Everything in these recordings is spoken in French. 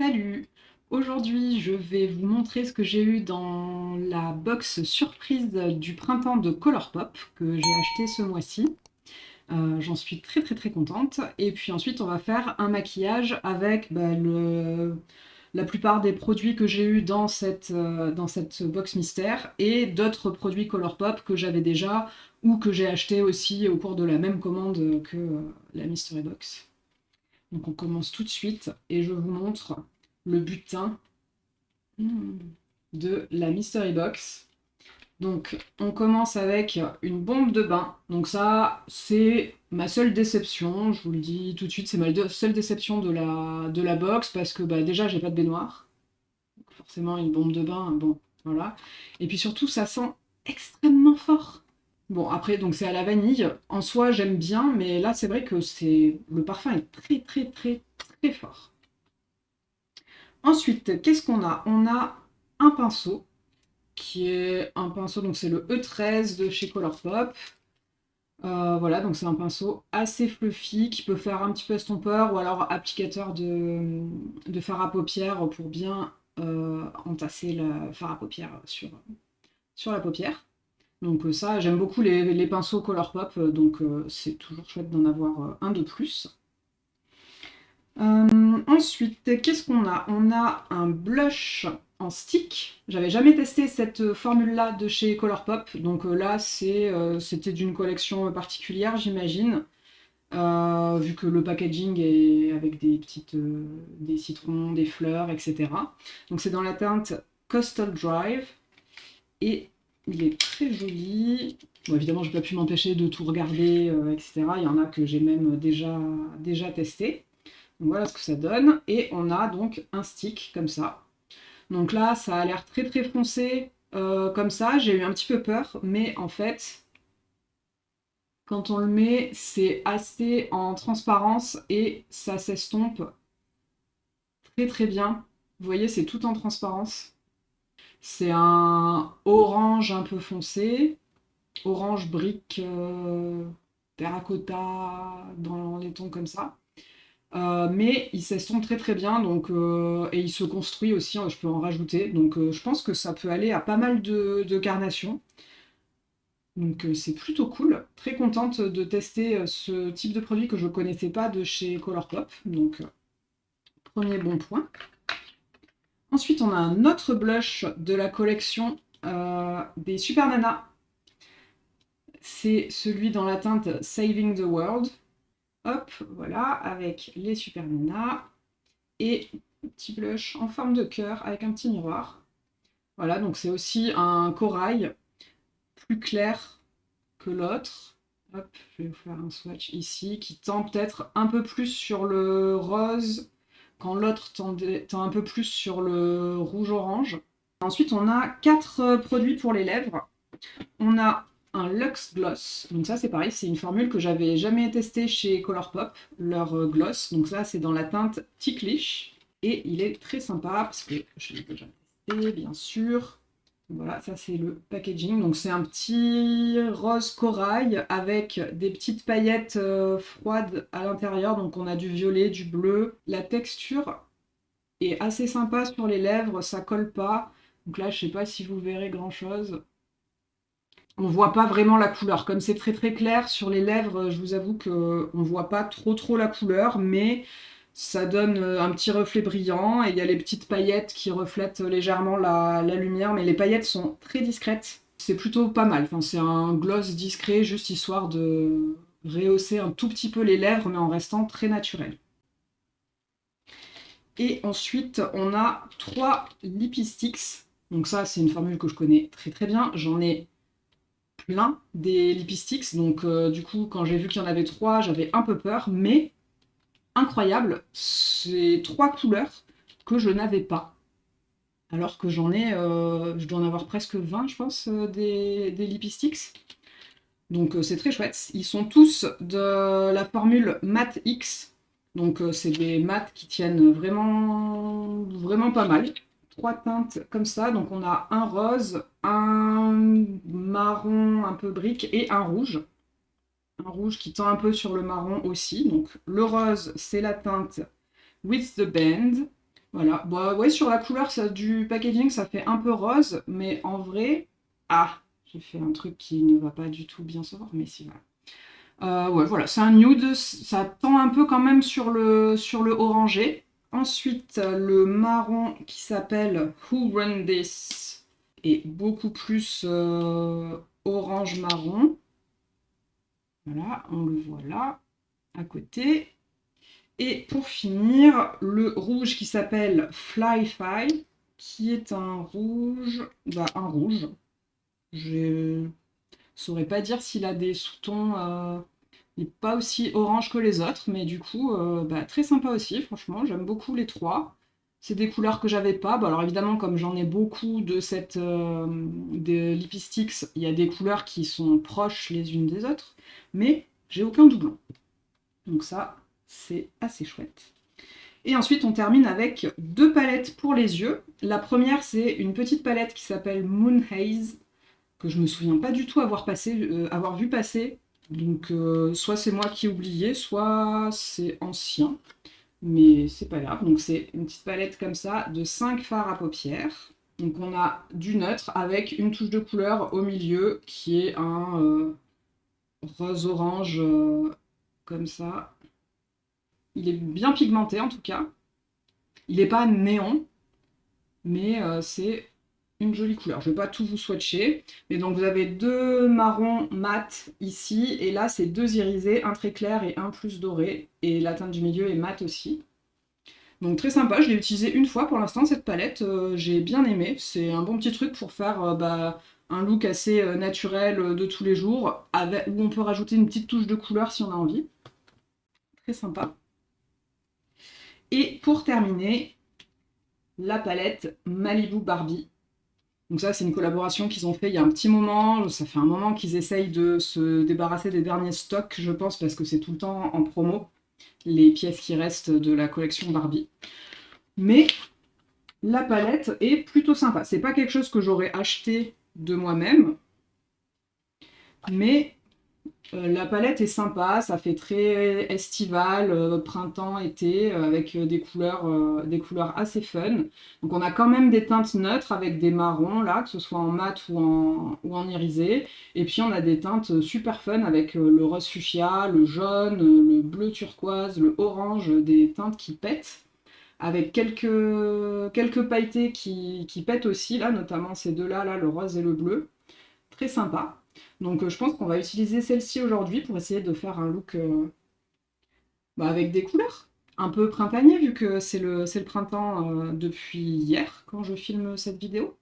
Salut! Aujourd'hui, je vais vous montrer ce que j'ai eu dans la box surprise du printemps de Colourpop que j'ai acheté ce mois-ci. Euh, J'en suis très très très contente. Et puis ensuite, on va faire un maquillage avec bah, la plupart des produits que j'ai eu dans cette, euh, box mystère et d'autres produits Colourpop que j'avais déjà ou que j'ai acheté aussi au cours de la même commande que euh, la Mystery Box. Donc on commence tout de suite et je vous montre le butin de la Mystery Box. Donc on commence avec une bombe de bain. Donc ça, c'est ma seule déception, je vous le dis tout de suite, c'est ma seule déception de la, de la box parce que bah, déjà j'ai pas de baignoire. Donc, forcément une bombe de bain, bon, voilà. Et puis surtout ça sent extrêmement fort. Bon, après, donc c'est à la vanille. En soi, j'aime bien, mais là, c'est vrai que c'est le parfum est très, très, très, très fort. Ensuite, qu'est-ce qu'on a? On a un pinceau, qui est un pinceau, donc c'est le E13 de chez Colourpop. Euh, voilà, donc c'est un pinceau assez fluffy, qui peut faire un petit peu estompeur, ou alors applicateur de, de fard à paupières pour bien euh, entasser le fard à paupières sur, sur la paupière. Donc euh, ça, j'aime beaucoup les, pinceaux Colourpop, euh, donc euh, c'est toujours chouette d'en avoir un de plus. ensuite, qu'est-ce qu'on a? On a un blush en stick. J'avais jamais testé cette formule-là de chez Colourpop, donc là c'était d'une collection particulière, j'imagine. vu que le packaging est avec des petites des citrons, des fleurs, etc. Donc c'est dans la teinte Coastal Drive et il est très joli. Bon, évidemment, je n'ai pas pu m'empêcher de tout regarder, euh, etc. Il y en a que j'ai même déjà, testé. Voilà ce que ça donne. Et on a donc un stick comme ça. Donc là, ça a l'air très très foncé euh, comme ça. J'ai eu un petit peu peur, mais en fait, quand on le met, c'est assez en transparence et ça s'estompe très très bien. Vous voyez, c'est tout en transparence. C'est un orange un peu foncé, orange brique euh, terracotta dans les tons comme ça. Euh, mais il s'estompe très très bien donc, euh, et il se construit aussi, hein, je peux en rajouter. Donc je pense que ça peut aller à pas mal de, carnations. Donc c'est plutôt cool. Très contente de tester ce type de produit que je ne connaissais pas de chez Colourpop. Donc premier bon point. Ensuite, on a un autre blush de la collection euh, des Super Nana. C'est celui dans la teinte Saving the World. Hop, voilà, avec les Super Nana. Et petit blush en forme de cœur avec un petit miroir. Voilà, donc c'est aussi un corail plus clair que l'autre. Hop, je vais vous faire un swatch ici qui tend peut-être un peu plus sur le rose quand l'autre tend, un peu plus sur le rouge-orange. Ensuite, on a quatre euh, produits pour les lèvres. On a un Luxe Gloss. Donc ça, c'est pareil, c'est une formule que j'avais jamais testée chez Colourpop, leur euh, gloss. Donc ça, c'est dans la teinte Ticklish. Et il est très sympa, parce que je l'ai déjà testé, bien sûr. Voilà, ça c'est le packaging. Donc c'est un petit rose corail avec des petites paillettes euh, froides à l'intérieur. Donc on a du violet, du bleu. La texture est assez sympa sur les lèvres, ça colle pas. Donc là, je sais pas si vous verrez grand chose. On voit pas vraiment la couleur. Comme c'est très très clair sur les lèvres, je vous avoue qu'on voit pas trop trop la couleur, mais ça donne euh, un petit reflet brillant et il y a les petites paillettes qui reflètent légèrement la, lumière, mais les paillettes sont très discrètes. C'est plutôt pas mal, enfin, c'est un gloss discret, juste histoire de rehausser un tout petit peu les lèvres, mais en restant très naturel. Et ensuite, on a trois Lipsticks. Donc ça, c'est une formule que je connais très très bien. J'en ai plein des Lipsticks, donc euh, du coup, quand j'ai vu qu'il y en avait trois, j'avais un peu peur, mais incroyable, c'est trois couleurs que je n'avais pas. Alors que j'en ai, euh, je dois en avoir presque 20 je pense, euh, des, des Lipsticks. Donc euh, c'est très chouette. Ils sont tous de la formule Matte X. Donc c'est des mattes qui tiennent vraiment, vraiment pas mal. Trois teintes comme ça. Donc on a un rose, un marron un peu brique et un rouge un rouge qui tend un peu sur le marron aussi. Donc le rose, c'est la teinte With the Band. Voilà, bah ouais, sur la couleur ça, du packaging, ça fait un peu rose, mais en vrai... Ah, j'ai fait un truc qui ne va pas du tout bien se voir, mais si, voilà. Euh, ouais, voilà, c'est un nude, ça tend un peu quand même sur le, sur le orangé. Ensuite, le marron qui s'appelle Who Run This est beaucoup plus euh, orange-marron. Voilà, on le voit là, à côté. Et pour finir, le rouge qui s'appelle Fly-Fi, qui est un rouge, bah un rouge. Je saurais pas dire s'il a des sous-tons, euh, il n'est pas aussi orange que les autres, mais du coup, euh, bah, très sympa aussi, franchement, j'aime beaucoup les trois. C'est des couleurs que j'avais pas. alors évidemment, comme j'en ai beaucoup de cette euh, Lipsticks, il y a des couleurs qui sont proches les unes des autres, mais j'ai aucun doublon. Donc ça, c'est assez chouette. Et ensuite, on termine avec deux palettes pour les yeux. La première, c'est une petite palette qui s'appelle Moon Haze, que je me souviens pas du tout avoir, passé, euh, vu passer. Donc, euh, soit c'est moi qui ai oublié, soit c'est ancien. Mais c'est pas grave. Donc, c'est une petite palette comme ça de 5 fards à paupières. Donc, on a du neutre avec une touche de couleur au milieu qui est un euh, rose-orange comme ça. Il est bien pigmenté en tout cas. Il n'est pas néon, mais euh, c'est une jolie couleur. Je ne vais pas tout vous swatcher. Mais donc vous avez deux marrons mat ici, et là c'est deux irisés, un très clair et un plus doré. Et la teinte du milieu est mat aussi. Donc très sympa, je l'ai utilisé une fois pour l'instant cette palette, euh, j'ai bien aimé. C'est un bon petit truc pour faire euh, bah, un look assez naturel de tous les jours, où on peut rajouter une petite touche de couleur si on a envie. Très sympa. Et pour terminer, la palette Malibu Barbie. Donc ça, c'est une collaboration qu'ils ont fait il y a un petit moment. Ça fait un moment qu'ils essayent de se débarrasser des derniers stocks, je pense, parce que c'est tout le temps en promo, les pièces qui restent de la collection Barbie. Mais la palette est plutôt sympa. C'est pas quelque chose que j'aurais acheté de moi-même, mais la palette est sympa, ça fait très estival, euh, printemps, été, euh, avec des couleurs, assez fun. Donc on a quand même des teintes neutres avec des marrons là, que ce soit en mat ou en, irisé. Et puis on a des teintes super fun avec le rose fuchsia, le jaune, le bleu turquoise, le orange, des teintes qui pètent. Avec quelques, quelques pailletés qui, qui pètent aussi, là, notamment ces deux-là, là, le rose et le bleu. Très sympa. Donc euh, je pense qu'on va utiliser celle-ci aujourd'hui pour essayer de faire un look euh, bah, avec des couleurs. Un peu printanier vu que c'est le, le, printemps euh, depuis hier quand je filme cette vidéo.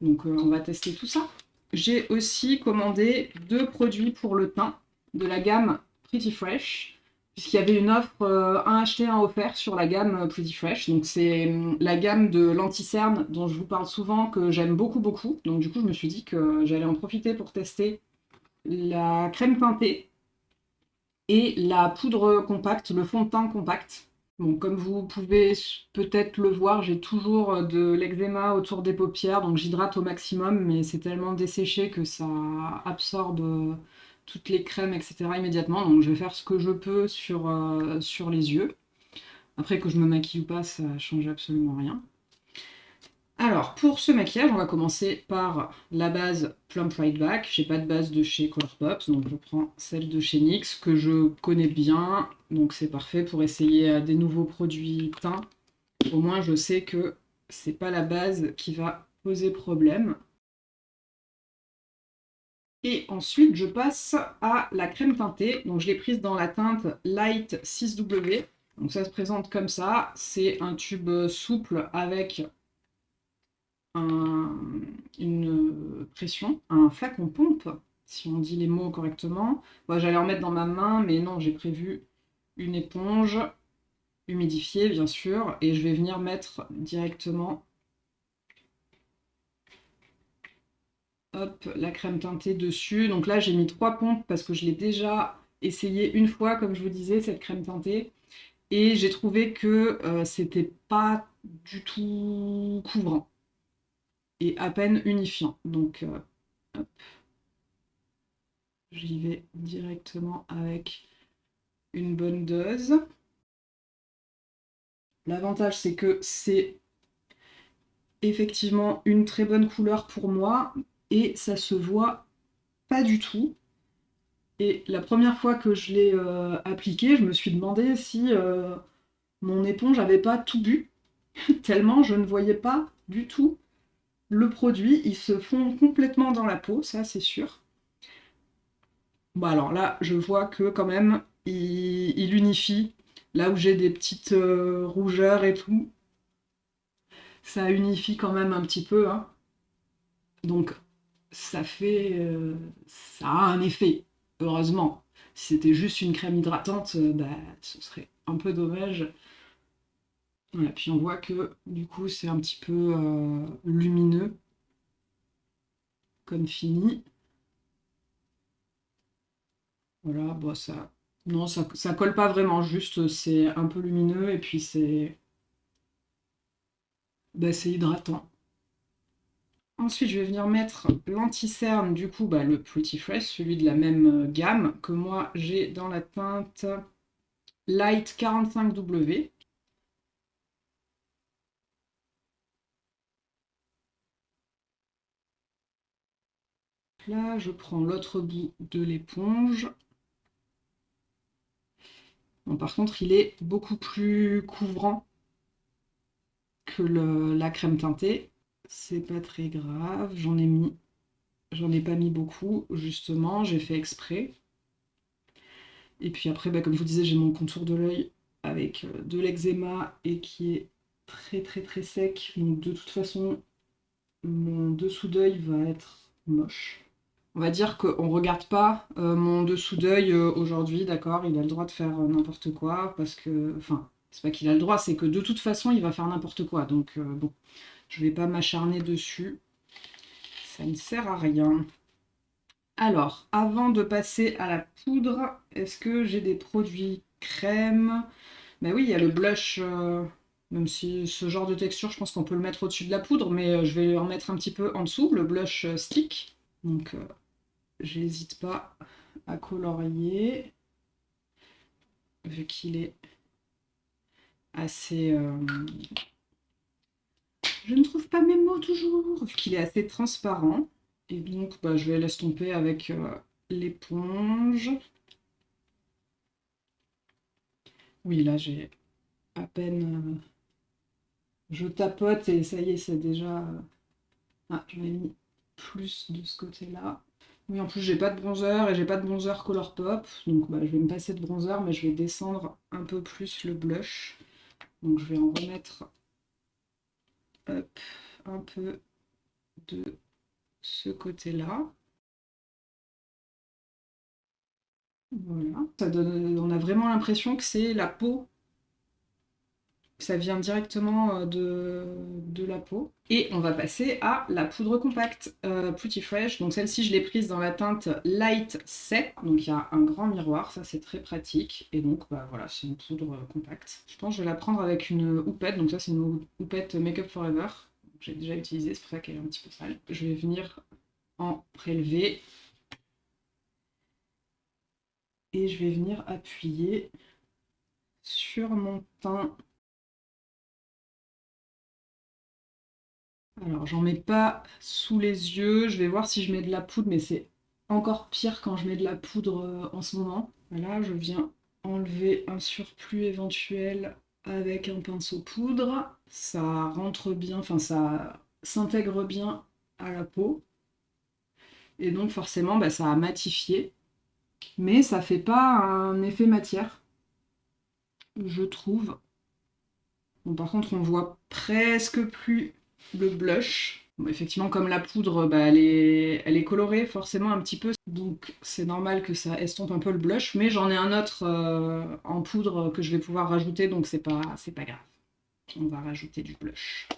Donc on va tester tout ça. J'ai aussi commandé deux produits pour le teint de la gamme Pretty Fresh puisqu'il y avait une offre un acheté, un offert sur la gamme Pretty Fresh. Donc c'est la gamme de l'anti-cerne dont je vous parle souvent, que j'aime beaucoup beaucoup. Donc du coup, je me suis dit que j'allais en profiter pour tester la crème teintée et la poudre compacte, le fond de teint compact. Bon, comme vous pouvez peut-être le voir, j'ai toujours de l'eczéma autour des paupières, donc j'hydrate au maximum, mais c'est tellement desséché que ça absorbe toutes les crèmes, etc. immédiatement. Donc je vais faire ce que je peux sur, euh, sur les yeux. Après que je me maquille ou pas, ça change absolument rien. Alors, pour ce maquillage, on va commencer par la base Plump Right Back. J'ai pas de base de chez Colourpop, donc je prends celle de chez NYX, que je connais bien, donc c'est parfait pour essayer euh, des nouveaux produits teints. Au moins, je sais que c'est pas la base qui va poser problème. Et ensuite, je passe à la crème teintée. Donc, je l'ai prise dans la teinte Light 6W. Donc, ça se présente comme ça. C'est un tube souple avec une pression, un flacon pompe, si on dit les mots correctement. J'allais en mettre dans ma main, mais non, j'ai prévu une éponge humidifiée, bien sûr, et je vais venir mettre directement la crème teintée dessus. Donc là, j'ai mis trois pompes parce que je l'ai déjà essayé une fois, comme je vous disais, cette crème teintée. Et j'ai trouvé que euh, c'était pas du tout couvrant et à peine unifiant. Donc, euh, j'y vais directement avec une bonne dose. L'avantage, c'est que c'est effectivement une très bonne couleur pour moi et ça se voit pas du tout. Et la première fois que je l'ai euh, appliqué, je me suis demandé si euh, mon éponge avait pas tout bu, tellement je ne voyais pas du tout le produit. Il se fond complètement dans la peau, ça c'est sûr. Bon alors là, je vois que quand même, il, unifie. Là où j'ai des petites euh, rougeurs et tout, ça unifie quand même un petit peu. Hein. Donc ça fait... ça a un effet heureusement. Si c'était juste une crème hydratante, euh, bah, ce serait un peu dommage. Voilà, puis on voit que du coup c'est un petit peu euh, lumineux comme fini. Voilà, bon ça. Non, ça, ça colle pas vraiment, juste c'est un peu lumineux et puis c'est. Bah, c'est hydratant. Ensuite, je vais venir mettre l'anti-cerne, du coup, bah, le Pretty Fresh, celui de la même euh, gamme que moi j'ai dans la teinte Light 45W. Là, je prends l'autre bout de l'éponge. Bon, par contre, il est beaucoup plus couvrant que la crème teintée. C'est pas très grave, j'en ai mis. J'en ai pas mis beaucoup, justement, j'ai fait exprès. Et puis après, bah, comme je vous disais, j'ai mon contour de l'œil avec euh, de l'eczéma et qui est très très très sec. Donc de toute façon, mon dessous d'œil va être moche. On va dire qu'on regarde pas euh, mon dessous d'œil euh, aujourd'hui, d'accord Il a le droit de faire n'importe quoi parce que... Enfin, c'est pas qu'il a le droit, c'est que de toute façon, il va faire n'importe quoi. Donc bon, je vais pas m'acharner dessus. Ça ne sert à rien. Alors, avant de passer à la poudre, est-ce que j'ai des produits crème? Ben oui, il y a le blush, euh, même si ce genre de texture, je pense qu'on peut le mettre au-dessus de la poudre, mais euh, je vais en mettre un petit peu en dessous, le blush euh, stick. Donc, j'hésite pas à colorier, vu qu'il est assez je ne trouve pas mes mots toujours, qu'il est assez transparent. Et donc, bah, je vais l'estomper avec euh, l'éponge. Oui, là, j'ai à peine... Euh, je tapote et ça y est, c'est déjà... Euh, ah, mis plus de ce côté-là. Oui, en plus, j'ai pas de bronzer et j'ai pas de bronzer Colourpop. Donc, bah, je vais me passer de bronzer, mais je vais descendre un peu plus le blush. Donc, je vais en remettre un peu de ce côté-là. Voilà. Ça donne, on a vraiment l'impression que c'est la peau ça vient directement euh, de, la peau. Et on va passer à la poudre compacte euh, Pretty Fresh. Donc celle-ci, je l'ai prise dans la teinte Light Set. Donc il y a un grand miroir, ça c'est très pratique. Et donc bah, voilà, c'est une poudre compacte. Je pense que je vais la prendre avec une houppette. Donc ça c'est une houppette Makeup Forever. J'ai déjà utilisé, c'est pour ça qu'elle est un petit peu sale. Je vais venir en prélever. Et je vais venir appuyer sur mon teint Alors, j'en mets pas sous les yeux. Je vais voir si je mets de la poudre, mais c'est encore pire quand je mets de la poudre euh, en ce moment. Voilà, je viens enlever un surplus éventuel avec un pinceau poudre. Ça rentre bien, enfin ça s'intègre bien à la peau. Et donc forcément, bah, ça a matifié. Mais ça fait pas un effet matière, je trouve. Bon, par contre, on voit presque plus le blush. effectivement, comme la poudre, bah, elle, est, elle est colorée forcément un petit peu, donc c'est normal que ça estompe un peu le blush, mais j'en ai un autre euh, en poudre que je vais pouvoir rajouter, donc c'est pas, pas grave. On va rajouter du blush.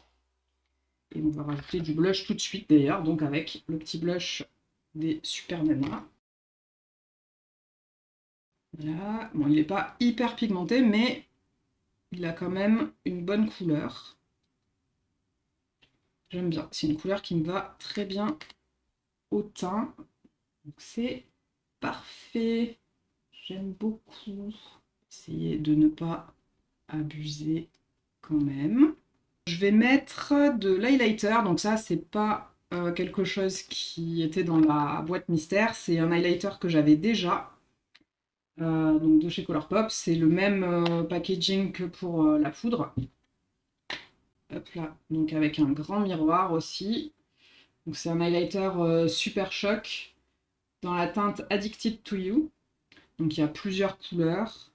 Et on va rajouter du blush tout de suite d'ailleurs, donc avec le petit blush des Super Nana. Voilà, bon il n'est pas hyper pigmenté, mais il a quand même une bonne couleur. J'aime bien. C'est une couleur qui me va très bien au teint. C'est parfait. J'aime beaucoup. Essayez de ne pas abuser quand même. Je vais mettre de l'highlighter, donc ça c'est pas euh, quelque chose qui était dans la boîte mystère, c'est un highlighter que j'avais déjà, euh, donc de chez Colourpop, c'est le même euh, packaging que pour la poudre. Hop là, donc avec un grand miroir aussi. Donc c'est un highlighter super choc dans la teinte Addicted to You. Donc il y a plusieurs couleurs.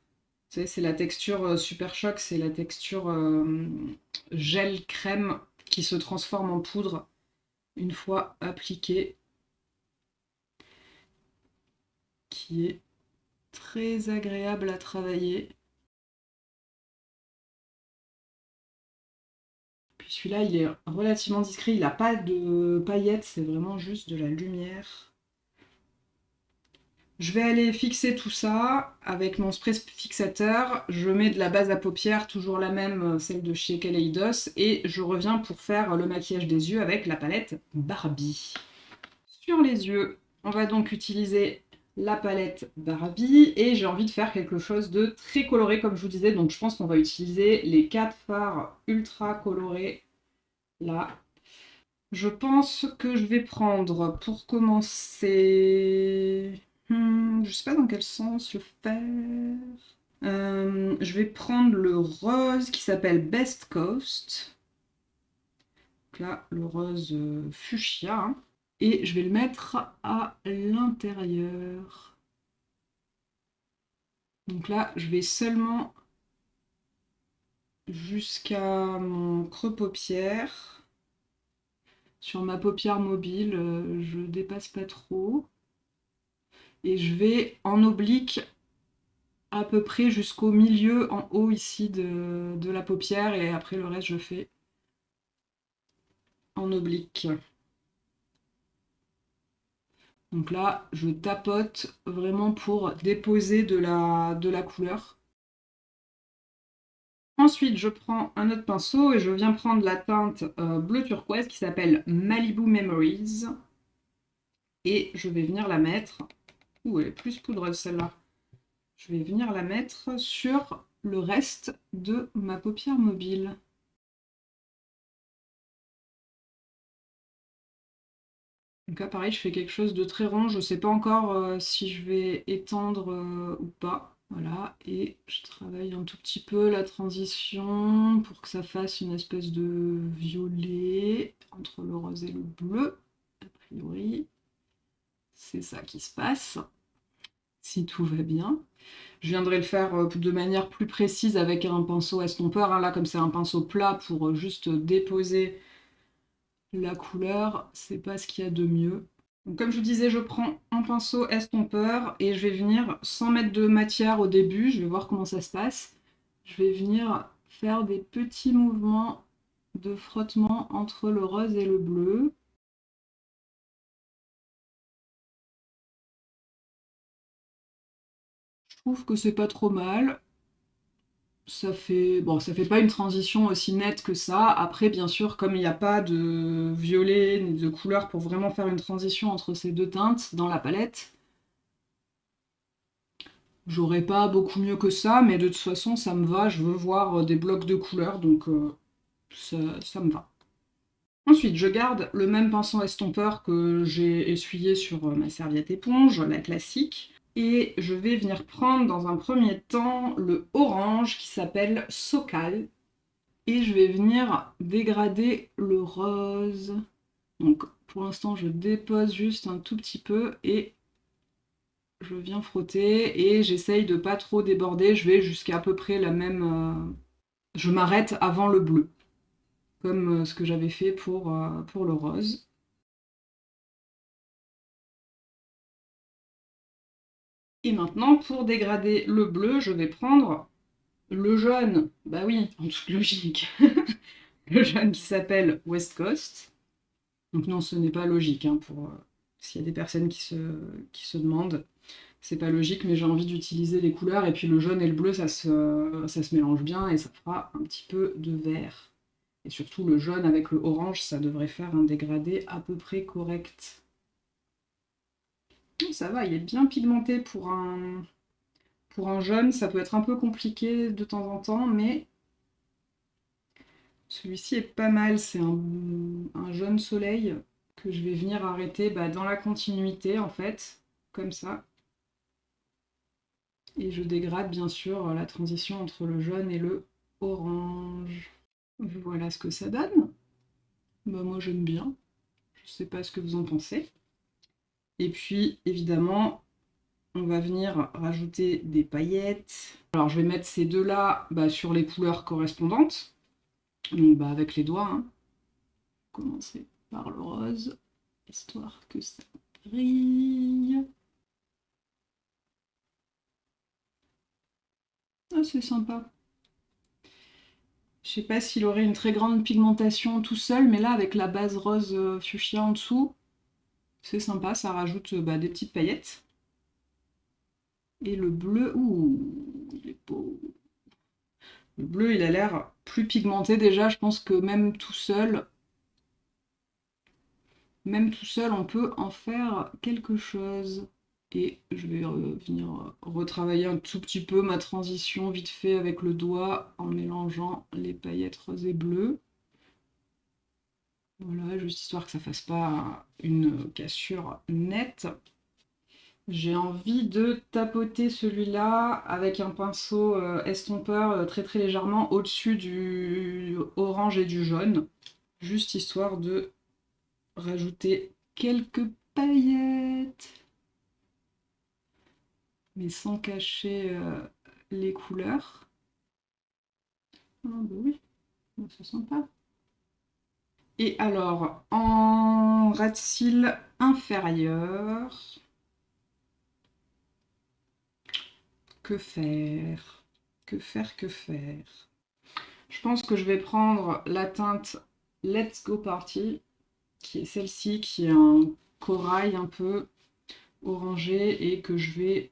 c'est la texture super choc, c'est la texture gel crème qui se transforme en poudre une fois appliquée. Qui est très agréable à travailler. Celui-là, il est relativement discret, il n'a pas de paillettes, c'est vraiment juste de la lumière. Je vais aller fixer tout ça avec mon spray fixateur. Je mets de la base à paupières, toujours la même, celle de chez Kaleidos. Et je reviens pour faire le maquillage des yeux avec la palette Barbie. Sur les yeux, on va donc utiliser la palette Barbie. Et j'ai envie de faire quelque chose de très coloré, comme je vous disais. Donc je pense qu'on va utiliser les quatre fards ultra colorés. Là, je pense que je vais prendre, pour commencer, Hmm, je sais pas dans quel sens le faire. Euh, je vais prendre le rose qui s'appelle Best Coast. Donc là, le rose euh, fuchsia. Hein. Et je vais le mettre à l'intérieur. Donc là, je vais seulement jusqu'à mon creux paupière. Sur ma paupière mobile, euh, je dépasse pas trop et je vais en oblique à peu près jusqu'au milieu en haut ici de, la paupière et après le reste je fais en oblique. Donc là, je tapote vraiment pour déposer de la, couleur. Ensuite, je prends un autre pinceau et je viens prendre la teinte euh, bleu turquoise qui s'appelle Malibu Memories. Et je vais venir la mettre Ouh, elle est plus poudreuse celle-là. Je vais venir la mettre sur le reste de ma paupière mobile. Donc là, pareil, je fais quelque chose de très rond. Je ne sais pas encore euh, si je vais étendre euh, ou pas. Voilà, et je travaille un tout petit peu la transition pour que ça fasse une espèce de violet entre le rose et le bleu. A priori, c'est ça qui se passe si tout va bien. Je viendrai le faire euh, de manière plus précise avec un pinceau estompeur. Hein. Là, comme c'est un pinceau plat pour juste déposer la couleur, c'est pas ce qu'il y a de mieux. Donc, comme je vous disais, je prends un pinceau estompeur et je vais venir, sans mettre de matière au début, je vais voir comment ça se passe. Je vais venir faire des petits mouvements de frottement entre le rose et le bleu. trouve que c'est pas trop mal. Ça fait, bon, ça fait pas une transition aussi nette que ça. Après, bien sûr, comme il n'y a pas de violet ni de couleur pour vraiment faire une transition entre ces deux teintes dans la palette, j'aurais pas beaucoup mieux que ça, mais de toute façon, ça me va. Je veux voir des blocs de couleurs, donc euh, ça, ça me va. Ensuite, je garde le même pinceau estompeur que j'ai essuyé sur ma serviette éponge, la classique. Et je vais venir prendre dans un premier temps le orange qui s'appelle Socal. Et je vais venir dégrader le rose. Donc pour l'instant je dépose juste un tout petit peu et je viens frotter et j'essaye de pas trop déborder. Je vais jusqu'à à peu près la même... Euh, je m'arrête avant le bleu, comme euh, ce que j'avais fait pour, euh, pour le rose. Et maintenant, pour dégrader le bleu, je vais prendre le jaune. Bah oui, en toute logique. le jaune qui s'appelle West Coast. Donc non, ce n'est pas logique. Hein, pour euh, S'il y a des personnes qui se, qui se demandent, c'est pas logique, mais j'ai envie d'utiliser les couleurs. Et puis le jaune et le bleu, ça se, ça se mélange bien et ça fera un petit peu de vert. Et surtout le jaune avec le orange, ça devrait faire un dégradé à peu près correct. Ça va, il est bien pigmenté pour un, pour un jaune. Ça peut être un peu compliqué de temps en temps, mais Celui-ci est pas mal, c'est un, un, jaune soleil que je vais venir arrêter bah, dans la continuité en fait, comme ça. Et je dégrade bien sûr la transition entre le jaune et le orange. Voilà ce que ça donne. Bah, moi j'aime bien. Je sais pas ce que vous en pensez. Et puis évidemment, on va venir rajouter des paillettes. Alors je vais mettre ces deux-là bah, sur les couleurs correspondantes. Donc bah, avec les doigts. Hein. Commencer par le rose, histoire que ça brille. Ah c'est sympa. Je sais pas s'il aurait une très grande pigmentation tout seul, mais là avec la base rose euh, fuchsia en dessous, c'est sympa, ça rajoute bah, des petites paillettes. Et le bleu, ouh, il. Le bleu, il a l'air plus pigmenté déjà, je pense que même tout seul, même tout seul, on peut en faire quelque chose. Et je vais venir retravailler un tout petit peu ma transition vite fait avec le doigt en mélangeant les paillettes roses et bleues. Voilà, juste histoire que ça fasse pas une cassure nette. J'ai envie de tapoter celui-là avec un pinceau euh, estompeur euh, très très légèrement au-dessus du orange et du jaune. Juste histoire de rajouter quelques paillettes. Mais sans cacher euh, les couleurs. Ah bah oui, ça sent pas. Et alors, en ras de cils inférieur, que faire? Que faire, que faire? Je pense que je vais prendre la teinte Let's Go Party, qui est celle-ci, qui est un corail un peu orangé et que je vais,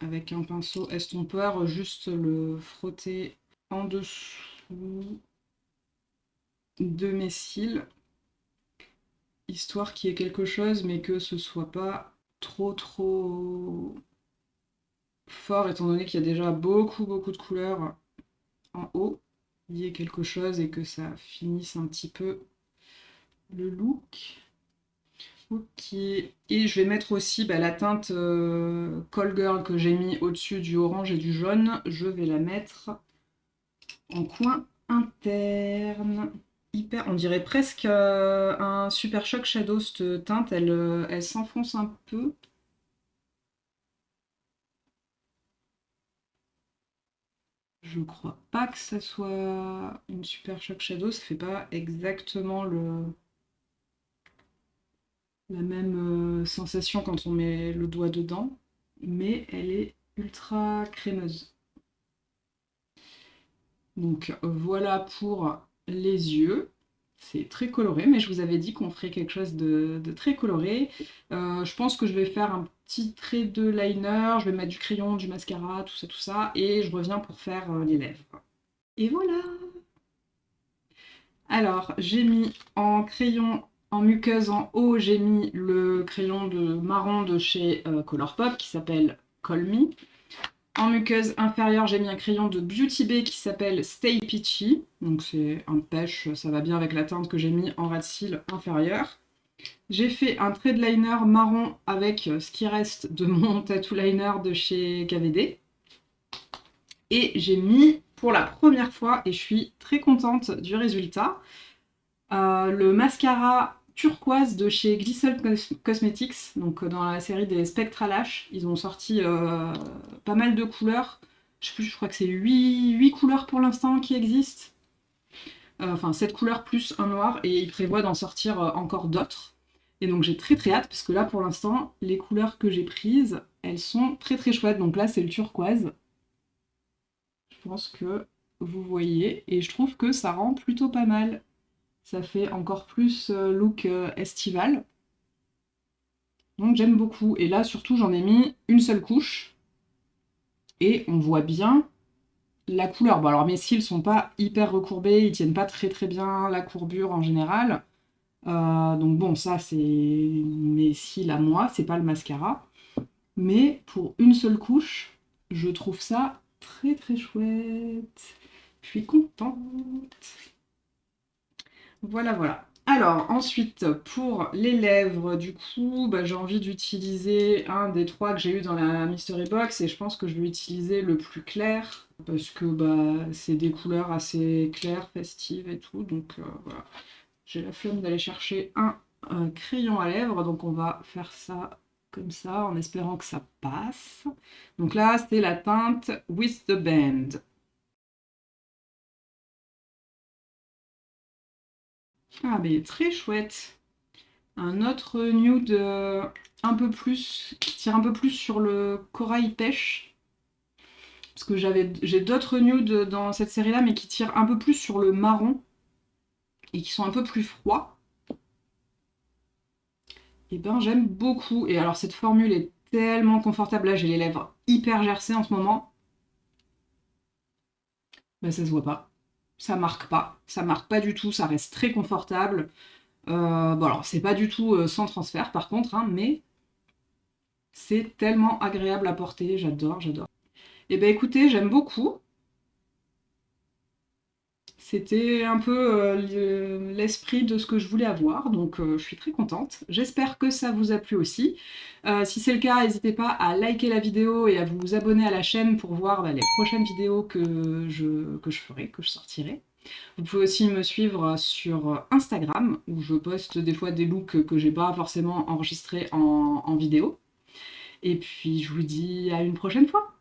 avec un pinceau estompeur, juste le frotter en dessous de mes cils, histoire qu'il y ait quelque chose, mais que ce soit pas trop trop fort, étant donné qu'il y a déjà beaucoup beaucoup de couleurs en haut, il y ait quelque chose et que ça finisse un petit peu le look. Ok, et je vais mettre aussi bah, la teinte euh, Call Girl que j'ai mis au-dessus du orange et du jaune, je vais la mettre en coin interne on dirait presque euh, un Super Shock Shadow, cette teinte, elle, euh, elle s'enfonce un peu. Je crois pas que ça soit une Super Shock Shadow, ça fait pas exactement le la même euh, sensation quand on met le doigt dedans, mais elle est ultra crémeuse. Donc voilà pour les yeux. C'est très coloré, mais je vous avais dit qu'on ferait quelque chose de, très coloré. Euh, je pense que je vais faire un petit trait de liner, je vais mettre du crayon, du mascara, tout ça, tout ça, et je reviens pour faire euh, les lèvres. Et voilà Alors, j'ai mis en crayon, en muqueuse en haut, j'ai mis le crayon de marron de chez euh, Colourpop qui s'appelle Call Me. En muqueuse inférieure, j'ai mis un crayon de Beauty Bay qui s'appelle Stay Peachy. Donc c'est un pêche, ça va bien avec la teinte que j'ai mis en ras de cils inférieur. J'ai fait un trait de liner marron avec ce qui reste de mon tattoo liner de chez KVD. Et j'ai mis pour la première fois, et je suis très contente du résultat, euh, le mascara turquoise de chez Glissel Cosmetics, donc euh, dans la série des Spectra Lash. Ils ont sorti euh, pas mal de couleurs. Je crois que c'est 8, couleurs pour l'instant qui existent. Euh, enfin, 7 couleurs plus un noir, et ils prévoient d'en sortir encore d'autres. Et donc j'ai très très hâte, parce que là pour l'instant, les couleurs que j'ai prises, elles sont très très chouettes. Donc là c'est le turquoise. Je pense que vous voyez, et je trouve que ça rend plutôt pas mal. Ça fait encore plus euh, look euh, estival. Donc j'aime beaucoup. Et là, surtout, j'en ai mis une seule couche. Et on voit bien la couleur. Bon, alors mes cils sont pas hyper recourbés, ils tiennent pas très très bien la courbure en général. Euh, donc bon, ça c'est mes cils à moi, c'est pas le mascara. Mais pour une seule couche, je trouve ça très très chouette. Je suis contente. Voilà, voilà. Alors, ensuite, pour les lèvres, du coup, bah, j'ai envie d'utiliser un des trois que j'ai eu dans la Mystery Box, et je pense que je vais utiliser le plus clair, parce que bah, c'est des couleurs assez claires, festives et tout, donc euh, voilà. J'ai la flemme d'aller chercher un, crayon à lèvres, donc on va faire ça comme ça, en espérant que ça passe. Donc là, c'est la teinte With the Band. Ah, mais très chouette. Un autre nude euh, un peu plus, qui tire un peu plus sur le corail pêche. Parce que j'ai d'autres nudes dans cette série-là, mais qui tirent un peu plus sur le marron. Et qui sont un peu plus froids. Et eh ben j'aime beaucoup. Et alors cette formule est tellement confortable. Là, j'ai les lèvres hyper gercées en ce moment. Ben, ça se voit pas ça marque pas, ça marque pas du tout, ça reste très confortable. Euh, bon alors c'est pas du tout euh, sans transfert par contre, hein, mais c'est tellement agréable à porter, j'adore, j'adore. Eh ben écoutez, j'aime beaucoup. C'était un peu euh, l'esprit de ce que je voulais avoir, donc euh, je suis très contente. J'espère que ça vous a plu aussi. Euh, si c'est le cas, n'hésitez pas à liker la vidéo et à vous abonner à la chaîne pour voir bah, les prochaines vidéos que je, que je ferai, que je sortirai. Vous pouvez aussi me suivre sur Instagram, où je poste des fois des looks que j'ai pas forcément enregistrés en vidéo. Et puis je vous dis à une prochaine fois